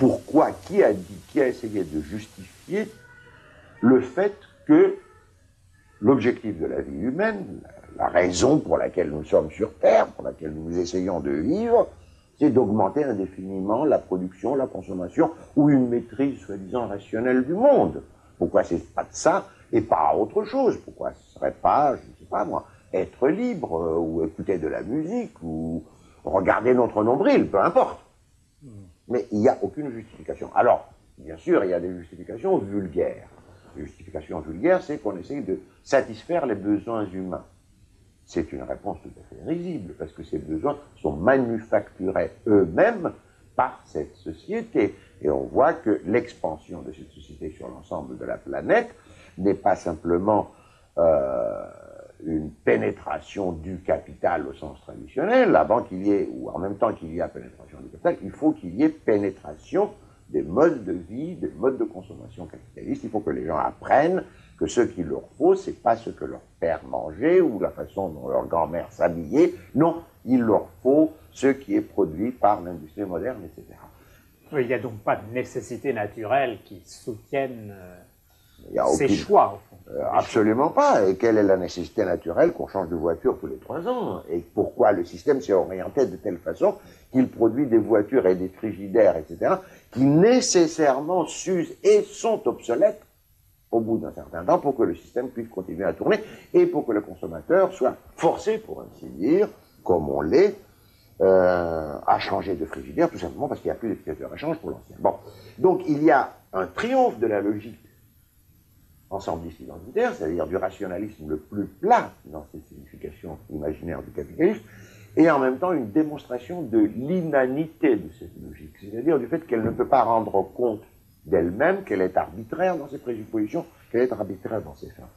pourquoi, qui a dit, qui a essayé de justifier le fait que l'objectif de la vie humaine, la raison pour laquelle nous sommes sur Terre, pour laquelle nous essayons de vivre, c'est d'augmenter indéfiniment la production, la consommation ou une maîtrise soi-disant rationnelle du monde. Pourquoi c'est pas de ça et pas autre chose? Pourquoi ce serait pas, je ne sais pas moi, être libre euh, ou écouter de la musique ou regarder notre nombril, peu importe? Mais il n'y a aucune justification. Alors, bien sûr, il y a des justifications vulgaires. Les justifications vulgaires, c'est qu'on essaye de satisfaire les besoins humains. C'est une réponse tout à fait risible, parce que ces besoins sont manufacturés eux-mêmes par cette société. Et on voit que l'expansion de cette société sur l'ensemble de la planète n'est pas simplement euh, une pénétration du capital au sens traditionnel, avant qu'il y ait, ou en même temps qu'il y a pénétration du capital, il faut qu'il y ait pénétration des modes de vie, des modes de consommation capitalistes. Il faut que les gens apprennent que ce qu'il leur faut, c'est pas ce que leur père mangeait ou la façon dont leur grand-mère s'habillait. Non, il leur faut ce qui est produit par l'industrie moderne, etc. il n'y a donc pas de nécessité naturelle qui soutienne euh, ces choix, absolument pas. Et quelle est la nécessité naturelle qu'on change de voiture tous les trois ans? Et pourquoi le système s'est orienté de telle façon qu'il produit des voitures et des frigidaires, etc., qui nécessairement s'usent et sont obsolètes au bout d'un certain temps pour que le système puisse continuer à tourner et pour que le consommateur soit forcé, pour ainsi dire, comme on l'est, euh, à changer de frigidaire, tout simplement parce qu'il n'y a plus d'éducateur à change pour l'ancien. Bon. Donc il y a un triomphe de la logique ensembliste identitaire, c'est-à-dire du rationalisme le plus plat dans ses significations imaginaires du capitalisme, et en même temps une démonstration de l'inanité de cette logique, c'est-à-dire du fait qu'elle ne peut pas rendre compte d'elle-même, qu'elle est arbitraire dans ses présuppositions, qu'elle est arbitraire dans ses fins.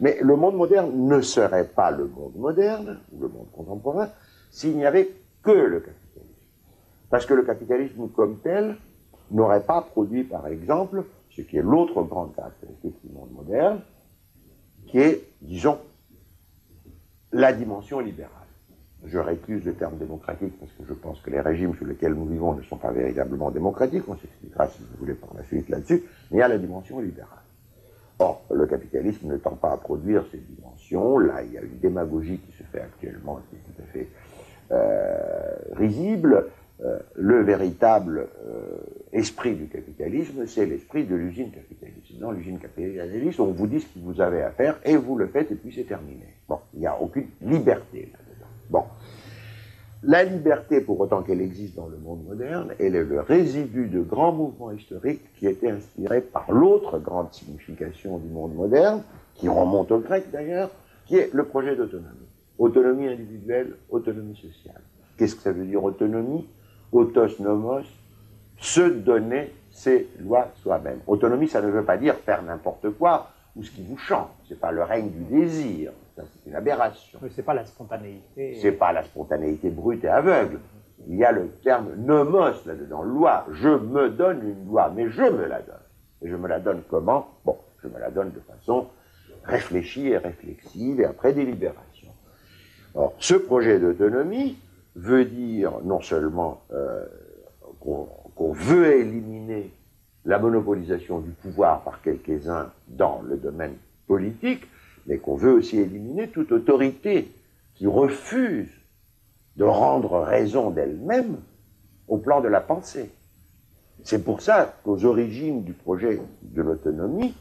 Mais le monde moderne ne serait pas le monde moderne, ou le monde contemporain, s'il n'y avait que le capitalisme. Parce que le capitalisme comme tel n'aurait pas produit, par exemple, ce qui est l'autre grande caractéristique du monde moderne, qui est, disons, la dimension libérale. Je récuse le terme démocratique parce que je pense que les régimes sous lesquels nous vivons ne sont pas véritablement démocratiques, on s'expliquera si vous voulez par la suite là-dessus, mais il y a la dimension libérale. Or, le capitalisme ne tend pas à produire ces dimensions, là il y a une démagogie qui se fait actuellement, qui est tout à fait euh, risible, euh, le véritable euh, esprit du capitalisme, c'est l'esprit de l'usine capitaliste. Dans l'usine capitaliste, on vous dit ce que vous avez à faire et vous le faites et puis c'est terminé. Bon, il n'y a aucune liberté là-dedans. Bon. La liberté, pour autant qu'elle existe dans le monde moderne, elle est le résidu de grands mouvements historiques qui étaient inspirés par l'autre grande signification du monde moderne, qui remonte au grec d'ailleurs, qui est le projet d'autonomie. Autonomie individuelle, autonomie sociale. Qu'est-ce que ça veut dire autonomie? Autos nomos, se donner ses lois soi-même. Autonomie, ça ne veut pas dire faire n'importe quoi ou ce qui vous chante. C'est pas le règne du désir. Ça, c'est une aberration. Mais c'est pas la spontanéité. C'est pas la spontanéité brute et aveugle. Il y a le terme nomos là-dedans, loi. Je me donne une loi, mais je me la donne. Et je me la donne comment? Bon, je me la donne de façon réfléchie et réflexive et après délibération. Or, ce projet d'autonomie, veut dire non seulement euh, qu'on veut éliminer la monopolisation du pouvoir par quelques-uns dans le domaine politique, mais qu'on veut aussi éliminer toute autorité qui refuse de rendre raison d'elle-même au plan de la pensée. C'est pour ça qu'aux origines du projet de l'autonomie,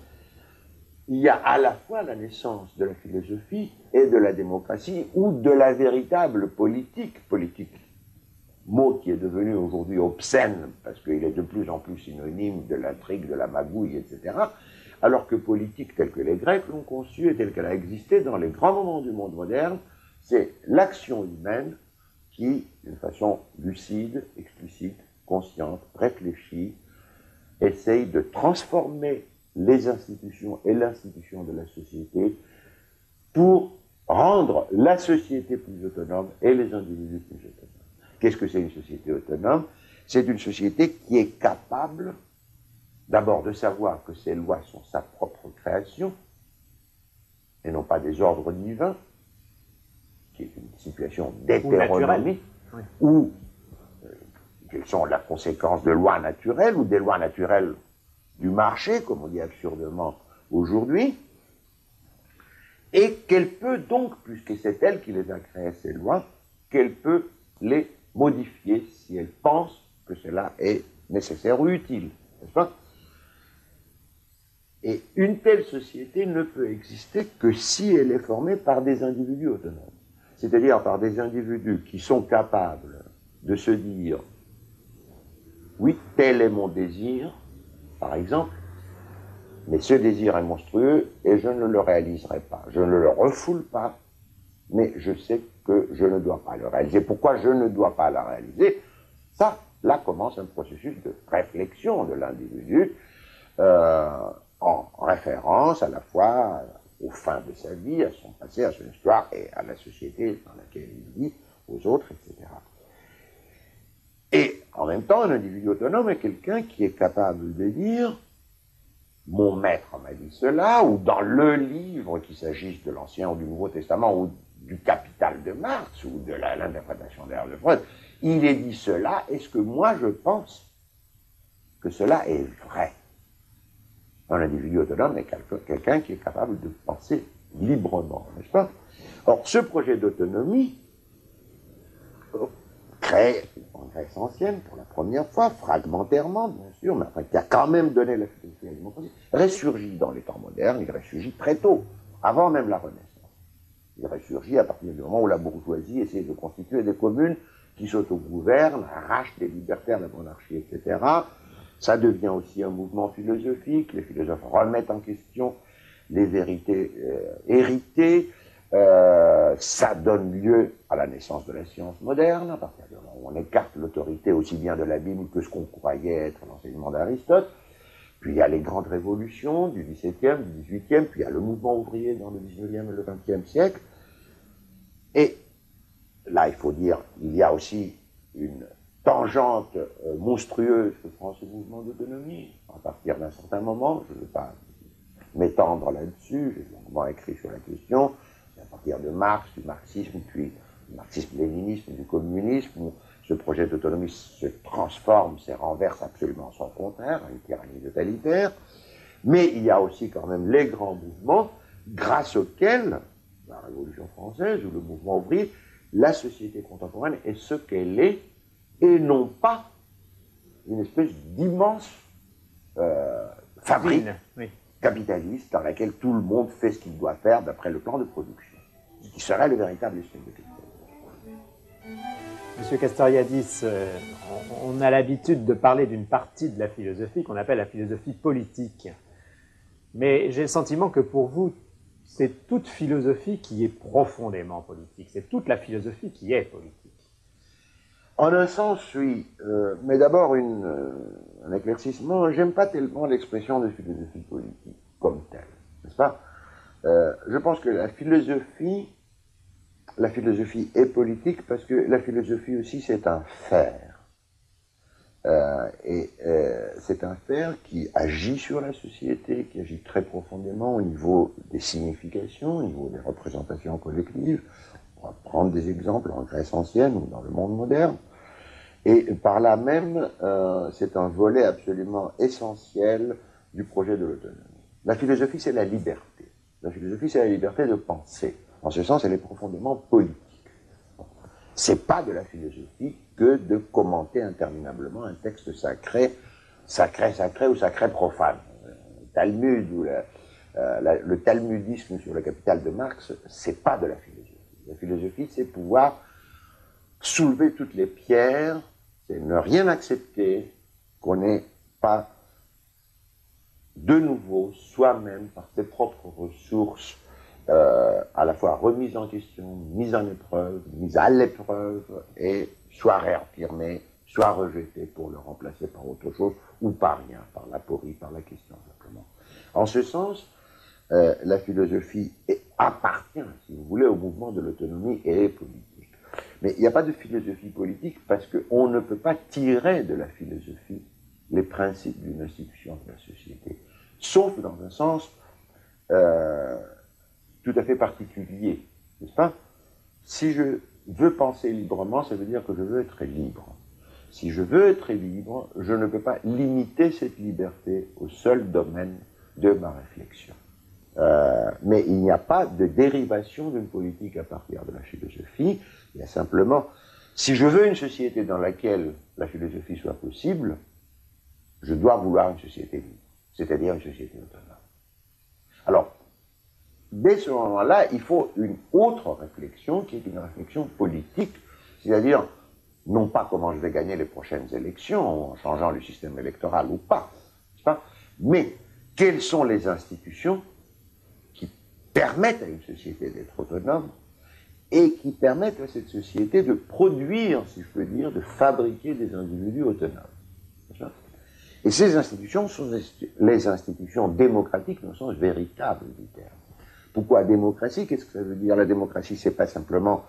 il y a à la fois la naissance de la philosophie et de la démocratie, ou de la véritable politique, politique, mot qui est devenu aujourd'hui obscène, parce qu'il est de plus en plus synonyme de l'intrigue, de la magouille, etc., alors que politique telle que les Grecs l'ont conçue et telle qu'elle a existé dans les grands moments du monde moderne, c'est l'action humaine qui, d'une façon lucide, explicite, consciente, réfléchie, essaye de transformer les institutions et l'institution de la société pour rendre la société plus autonome et les individus plus autonomes. Qu'est-ce que c'est une société autonome? C'est une société qui est capable d'abord de savoir que ses lois sont sa propre création et non pas des ordres divins, qui est une situation d'hétéronomie, ou, euh, quelles sont la conséquence de lois naturelles ou des lois naturelles du marché, comme on dit absurdement aujourd'hui, et qu'elle peut donc, puisque c'est elle qui les a créées, ces lois, qu'elle peut les modifier si elle pense que cela est nécessaire ou utile, n'est-ce pas? Et une telle société ne peut exister que si elle est formée par des individus autonomes, c'est-à-dire par des individus qui sont capables de se dire oui, tel est mon désir, par exemple, mais ce désir est monstrueux et je ne le réaliserai pas. Je ne le refoule pas, mais je sais que je ne dois pas le réaliser. Pourquoi je ne dois pas le réaliser? Ça, là commence un processus de réflexion de l'individu euh, en référence à la fois aux fins de sa vie, à son passé, à son histoire et à la société dans laquelle il vit, aux autres, etc. Et en même temps, un individu autonome est quelqu'un qui est capable de dire mon maître m'a dit cela, ou dans le livre, qu'il s'agisse de l'Ancien ou du Nouveau Testament, ou du Capital de Marx, ou de l'interprétation d'Herr de Freud, il est dit cela, est-ce que moi je pense que cela est vrai? Un individu autonome est quelqu'un qui est capable de penser librement, n'est-ce pas? Or, ce projet d'autonomie, en Grèce ancienne pour la première fois, fragmentairement bien sûr, mais enfin qui a quand même donné la philosophie démocratie, ressurgit dans les temps modernes, il ressurgit très tôt, avant même la Renaissance. Il ressurgit à partir du moment où la bourgeoisie essaie de constituer des communes qui s'autogouvernent, arrachent des libertés à la monarchie, etc. Ça devient aussi un mouvement philosophique, les philosophes remettent en question les vérités euh, héritées, euh, ça donne lieu à la naissance de la science moderne, à partir du moment où on écarte l'autorité aussi bien de la Bible que ce qu'on croyait être l'enseignement d'Aristote. Puis il y a les grandes révolutions du XVIIe, du XVIIIe, puis il y a le mouvement ouvrier dans le XIXe et le XXe siècle. Et là, il faut dire, il y a aussi une tangente euh, monstrueuse que prend ce mouvement d'autonomie. À partir d'un certain moment, je ne vais pas m'étendre là-dessus, j'ai longuement écrit sur la question, partir de Marx, du marxisme, puis du marxisme-léninisme, du communisme, où ce projet d'autonomie se transforme, se renverse absolument son contraire, une tyrannie totalitaire. Mais il y a aussi quand même les grands mouvements grâce auxquels, la Révolution française ou le mouvement ouvrier, la société contemporaine est ce qu'elle est et non pas une espèce d'immense euh, fabrique capitaliste dans laquelle tout le monde fait ce qu'il doit faire d'après le plan de production qui serait le véritable esprit de Monsieur Castoriadis, euh, on a l'habitude de parler d'une partie de la philosophie qu'on appelle la philosophie politique. Mais j'ai le sentiment que pour vous, c'est toute philosophie qui est profondément politique. C'est toute la philosophie qui est politique. En un sens, oui. Euh, mais d'abord, euh, un éclaircissement. J'aime pas tellement l'expression de philosophie politique comme telle. N'est-ce pas? Euh, je pense que la philosophie, la philosophie est politique parce que la philosophie aussi c'est un faire. Euh, et euh, c'est un faire qui agit sur la société, qui agit très profondément au niveau des significations, au niveau des représentations collectives. On va prendre des exemples en Grèce ancienne ou dans le monde moderne. Et par là même, c'est un volet absolument essentiel du projet de l'autonomie. La philosophie, c'est la liberté. La philosophie, c'est la liberté de penser. En ce sens, elle est profondément politique. C'est pas de la philosophie que de commenter interminablement un texte sacré, sacré, sacré ou sacré profane. Le Talmud ou euh, le talmudisme sur le capital de Marx, c'est pas de la philosophie. La philosophie, c'est pouvoir soulever toutes les pierres, c'est ne rien accepter qu'on n'ait pas de nouveau soi-même par ses propres ressources, euh, à la fois remise en question, mise en épreuve, mise à l'épreuve, et soit réaffirmé, soit rejeté pour le remplacer par autre chose, ou par rien, par l'aporie, par la question simplement. En ce sens, euh, la philosophie appartient, si vous voulez, au mouvement de l'autonomie et est politique. Mais il n'y a pas de philosophie politique parce qu'on ne peut pas tirer de la philosophie les principes d'une institution de la société, sauf dans un sens euh, tout à fait particulier, n'est-ce pas? Si je veux penser librement, ça veut dire que je veux être libre. si je veux être libre, je ne peux pas limiter cette liberté au seul domaine de ma réflexion. Euh, mais il n'y a pas de dérivation d'une politique à partir de la philosophie. Il y a simplement, si je veux une société dans laquelle la philosophie soit possible, je dois vouloir une société libre, c'est-à-dire une société autonome. Alors, dès ce moment-là, il faut une autre réflexion qui est une réflexion politique, c'est-à-dire non pas comment je vais gagner les prochaines élections en changeant le système électoral ou pas, mais quelles sont les institutions qui permettent à une société d'être autonome et qui permettent à cette société de produire, si je peux dire, de fabriquer des individus autonomes. Et ces institutions sont les institutions démocratiques dans le sens véritable du terme. Pourquoi démocratie? Qu'est-ce que ça veut dire? La démocratie, c'est pas simplement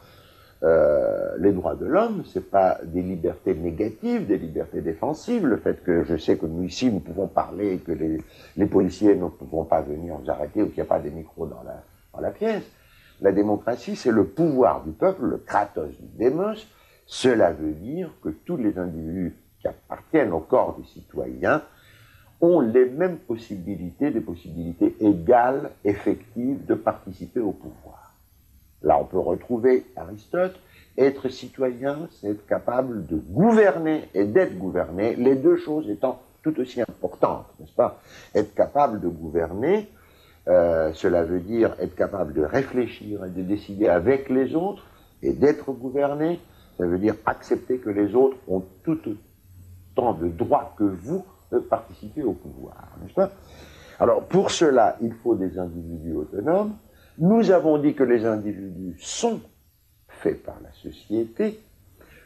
euh, les droits de l'homme, c'est pas des libertés négatives, des libertés défensives. Le fait que je sais que nous ici nous pouvons parler que les, policiers ne pourront pas venir nous arrêter ou qu'il n'y a pas des micros dans la, dans la pièce. La démocratie, c'est le pouvoir du peuple, le kratos du démos. Cela veut dire que tous les individus qui appartiennent au corps des citoyens ont les mêmes possibilités, des possibilités égales, effectives, de participer au pouvoir. Là, on peut retrouver Aristote. Être citoyen, c'est être capable de gouverner et d'être gouverné, les deux choses étant tout aussi importantes, n'est-ce pas? Être capable de gouverner, euh, cela veut dire être capable de réfléchir et de décider avec les autres et d'être gouverné. Ça veut dire accepter que les autres ont tout tant de droits que vous participer au pouvoir, n'est-ce pas? Alors, pour cela, il faut des individus autonomes. Nous avons dit que les individus sont faits par la société.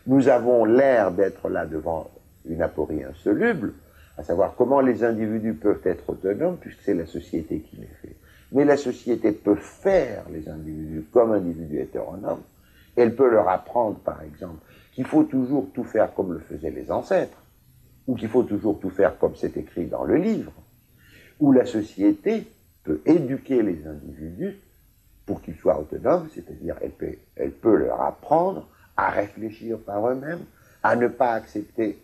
Nous avons l'air d'être là devant une aporie insoluble, à savoir comment les individus peuvent être autonomes, puisque c'est la société qui les fait. Mais la société peut faire les individus comme individus hétéronomes. Elle peut leur apprendre, par exemple, qu'il faut toujours tout faire comme le faisaient les ancêtres ou qu'il faut toujours tout faire comme c'est écrit dans le livre, où la société peut éduquer les individus pour qu'ils soient autonomes, c'est-à-dire elle peut, elle peut leur apprendre à réfléchir par eux-mêmes, à ne pas accepter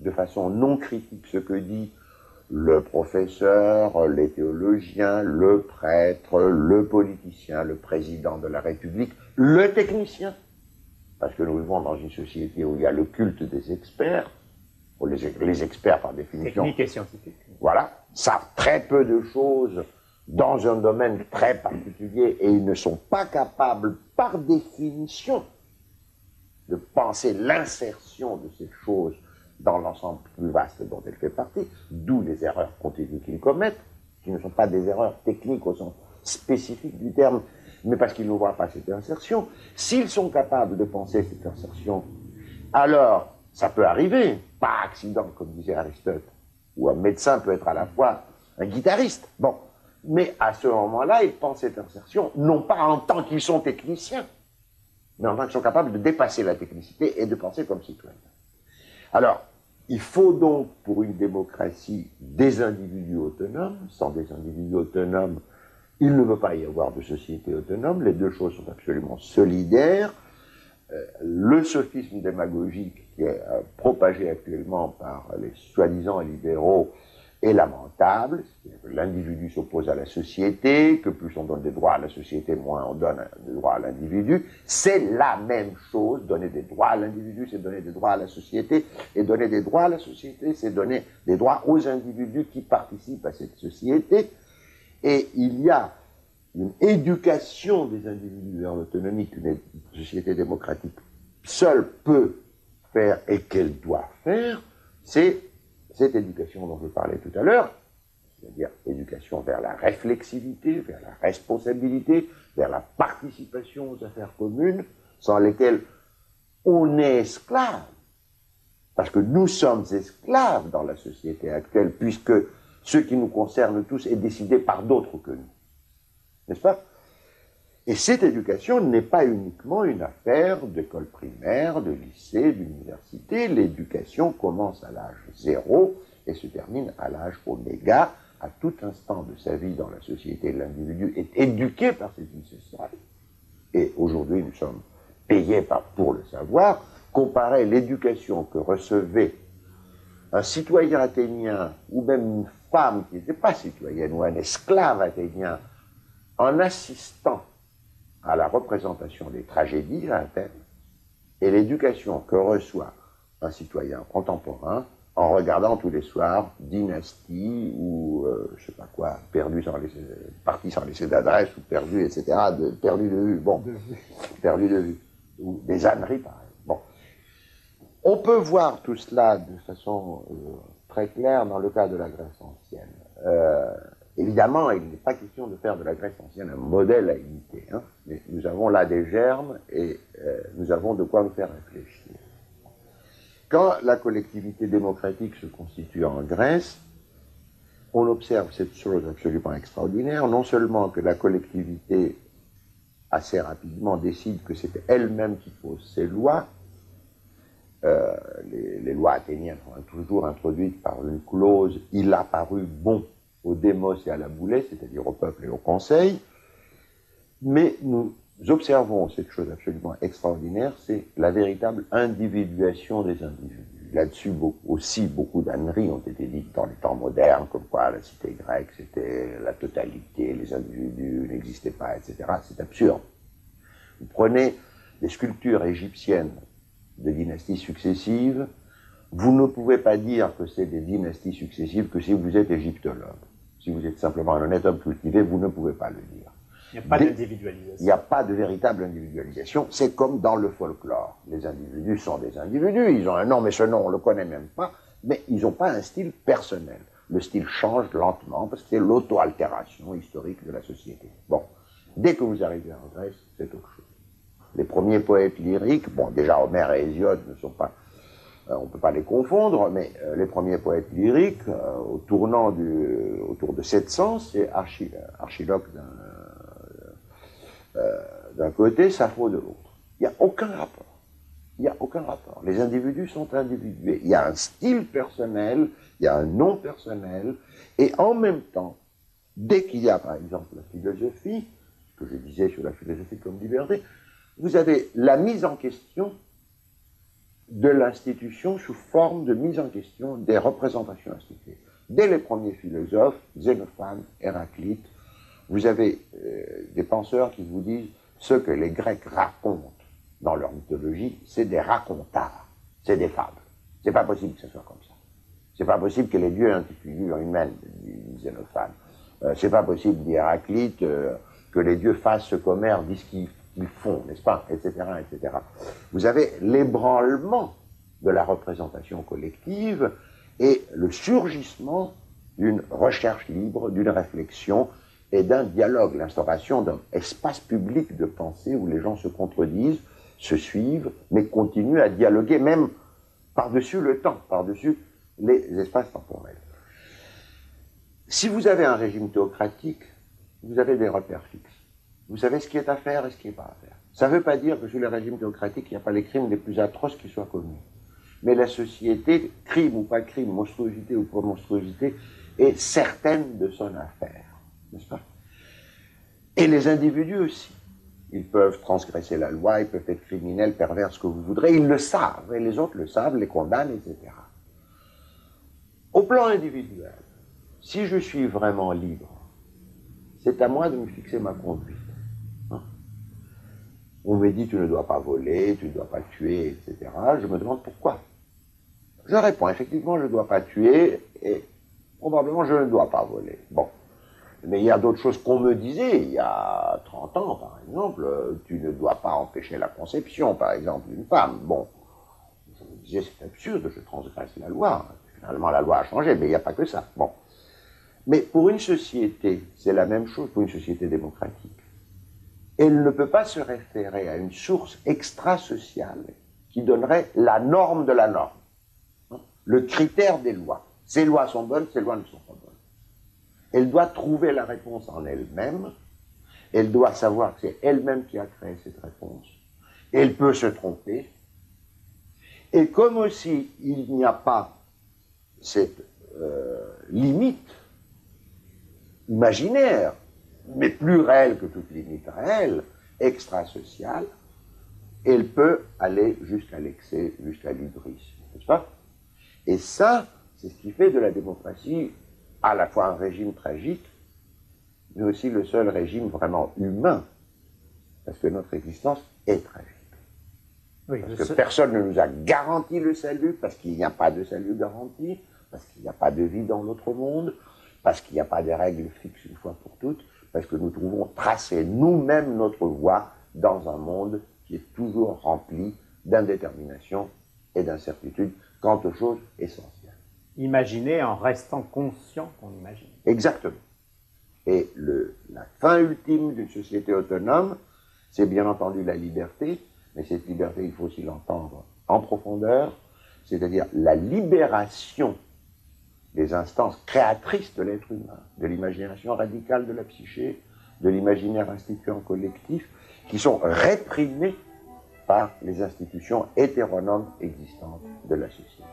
de façon non critique ce que dit le professeur, les théologiens, le prêtre, le politicien, le président de la République, le technicien. Parce que nous vivons dans une société où il y a le culte des experts, les, experts par définition. Technique et scientifique. Voilà, savent très peu de choses dans un domaine très particulier et ils ne sont pas capables, par définition, de penser l'insertion de ces choses dans l'ensemble plus vaste dont elle fait partie, d'où les erreurs continues qu'ils commettent, qui ne sont pas des erreurs techniques au sens spécifique du terme, mais parce qu'ils ne voient pas cette insertion. S'ils sont capables de penser cette insertion, alors ça peut arriver, pas accident, comme disait Aristote, où un médecin peut être à la fois un guitariste. Bon, mais à ce moment-là, ils pensent cette insertion, non pas en tant qu'ils sont techniciens, mais en tant qu'ils sont capables de dépasser la technicité et de penser comme citoyens. Alors, il faut donc, pour une démocratie, des individus autonomes. Sans des individus autonomes, il ne peut pas y avoir de société autonome. Les deux choses sont absolument solidaires. Euh, le sophisme démagogique qui est euh, propagé actuellement par les soi-disant libéraux est lamentable. L'individu s'oppose à la société, que plus on donne des droits à la société, moins on donne des droits à l'individu. C'est la même chose. Donner des droits à l'individu, c'est donner des droits à la société. Et donner des droits à la société, c'est donner des droits aux individus qui participent à cette société. Et il y a une éducation des individus vers l'autonomie qu'une société démocratique seule peut faire et qu'elle doit faire, c'est cette éducation dont je parlais tout à l'heure, c'est-à-dire éducation vers la réflexivité, vers la responsabilité, vers la participation aux affaires communes, sans lesquelles on est esclave. Parce que nous sommes esclaves dans la société actuelle, puisque ce qui nous concerne tous est décidé par d'autres que nous n'est-ce pas? Et cette éducation n'est pas uniquement une affaire d'école primaire, de lycée, d'université. L'éducation commence à l'âge zéro et se termine à l'âge oméga. À tout instant de sa vie dans la société, l'individu est éduqué par ses initiales. Et aujourd'hui, nous sommes payés pour le savoir, comparait l'éducation que recevait un citoyen athénien ou même une femme qui n'était pas citoyenne ou un esclave athénien en assistant à la représentation des tragédies à Athènes et l'éducation que reçoit un citoyen contemporain en regardant tous les soirs Dynastie ou euh, je sais pas quoi, perdu sans laisser, parti sans laisser d'adresse ou perdu, etc. De, perdu de vue, bon, perdu de vue, ou des âneries pareil. Bon, on peut voir tout cela de façon euh, très claire dans le cas de la Grèce ancienne. Euh, évidemment, il n'est pas question de faire de la Grèce ancienne un modèle à imiter, hein, mais nous avons là des germes et nous avons de quoi nous faire réfléchir. Quand la collectivité démocratique se constitue en Grèce, on observe cette chose absolument extraordinaire, non seulement que la collectivité assez rapidement décide que c'est elle-même qui pose ses lois, euh, les, lois athéniennes sont toujours introduites par une clause « il a paru bon au démos et à la boulée », c'est-à-dire au peuple et au conseil, mais nous observons cette chose absolument extraordinaire, c'est la véritable individuation des individus. Là-dessus, aussi, beaucoup d'âneries ont été dites dans les temps modernes, comme quoi la cité grecque, c'était la totalité, les individus n'existaient pas, etc. C'est absurde. Vous prenez des sculptures égyptiennes de dynasties successives, vous ne pouvez pas dire que c'est des dynasties successives que si vous êtes égyptologue. Si vous êtes simplement un honnête homme cultivé, vous ne pouvez pas le dire. Il n'y a pas d'individualisation. Il n'y a pas de véritable individualisation. C'est comme dans le folklore. Les individus sont des individus. Ils ont un nom, mais ce nom, on ne le connaît même pas. Mais ils n'ont pas un style personnel. Le style change lentement parce que c'est l'auto-altération historique de la société. Bon. Dès que vous arrivez en Grèce, c'est autre chose. Les premiers poètes lyriques, bon, déjà Homère et Hésiode ne sont pas on ne peut pas les confondre, mais euh, les premiers poètes lyriques, euh, au tournant autour de 700, c'est Archiloque d'un côté, Sappho de l'autre. Il n'y a aucun rapport. Il n'y a aucun rapport. Les individus sont individués. Il y a un style personnel, il y a un nom personnel, et en même temps, dès qu'il y a par exemple la philosophie, ce que je disais sur la philosophie comme liberté, vous avez la mise en question de l'institution sous forme de mise en question des représentations instituées. Dès les premiers philosophes, Xénophane, Héraclite, vous avez euh, des penseurs qui vous disent ce que les Grecs racontent dans leur mythologie, c'est des racontards, c'est des fables. C'est pas possible que ce soit comme ça. C'est pas possible que les dieux aient une figure humaine, dit Xénophane. Euh, c'est pas possible, dit Héraclite, euh, que les dieux fassent ce qu'Homère dit qu'ils font, n'est-ce pas, etc., etc. Vous avez l'ébranlement de la représentation collective et le surgissement d'une recherche libre, d'une réflexion et d'un dialogue, l'instauration d'un espace public de pensée où les gens se contredisent, se suivent, mais continuent à dialoguer même par-dessus le temps, par-dessus les espaces temporels. Si vous avez un régime théocratique, vous avez des repères fixes. Vous savez ce qui est à faire et ce qui n'est pas à faire. Ça ne veut pas dire que sous le régime théocratique, il n'y a pas les crimes les plus atroces qui soient commis. Mais la société, crime ou pas crime, monstruosité ou pas monstruosité, est certaine de son affaire. N'est-ce pas? Et les individus aussi. Ils peuvent transgresser la loi, ils peuvent être criminels, pervers, ce que vous voudrez. Ils le savent, et les autres le savent, les condamnent, etc. Au plan individuel, si je suis vraiment libre, c'est à moi de me fixer ma conduite. On me dit tu ne dois pas voler, tu ne dois pas tuer, etc. Je me demande pourquoi. Je réponds effectivement je ne dois pas tuer et probablement je ne dois pas voler. Bon. Mais il y a d'autres choses qu'on me disait il y a 30 ans, par exemple. Tu ne dois pas empêcher la conception, par exemple, d'une femme. Bon. Je me disais c'est absurde, je transgresse la loi. Finalement la loi a changé, mais il n'y a pas que ça. Bon. Mais pour une société, c'est la même chose pour une société démocratique elle ne peut pas se référer à une source extra-sociale qui donnerait la norme de la norme, le critère des lois. Ces lois sont bonnes, ces lois ne sont pas bonnes. Elle doit trouver la réponse en elle-même, elle doit savoir que c'est elle-même qui a créé cette réponse. Elle peut se tromper. Et comme aussi il n'y a pas cette euh, limite imaginaire mais plus réelle que toute limite réelle, extra-sociale, elle peut aller jusqu'à l'excès, jusqu'à l'hybris, n'est-ce pas? Et ça, c'est ce qui fait de la démocratie à la fois un régime tragique, mais aussi le seul régime vraiment humain, parce que notre existence est tragique. parce que personne ne nous a garanti le salut, parce qu'il n'y a pas de salut garanti, parce qu'il n'y a pas de vie dans l'autre monde, parce qu'il n'y a pas de règles fixes une fois pour toutes, parce que nous trouvons tracer nous-mêmes notre voie dans un monde qui est toujours rempli d'indétermination et d'incertitude quant aux choses essentielles. Imaginer en restant conscient qu'on imagine. Exactement. Et le, la fin ultime d'une société autonome, c'est bien entendu la liberté, mais cette liberté, il faut aussi l'entendre en profondeur, c'est-à-dire la libération des instances créatrices de l'être humain, de l'imagination radicale de la psyché, de l'imaginaire instituant collectif, qui sont réprimées par les institutions hétéronomes existantes de la société.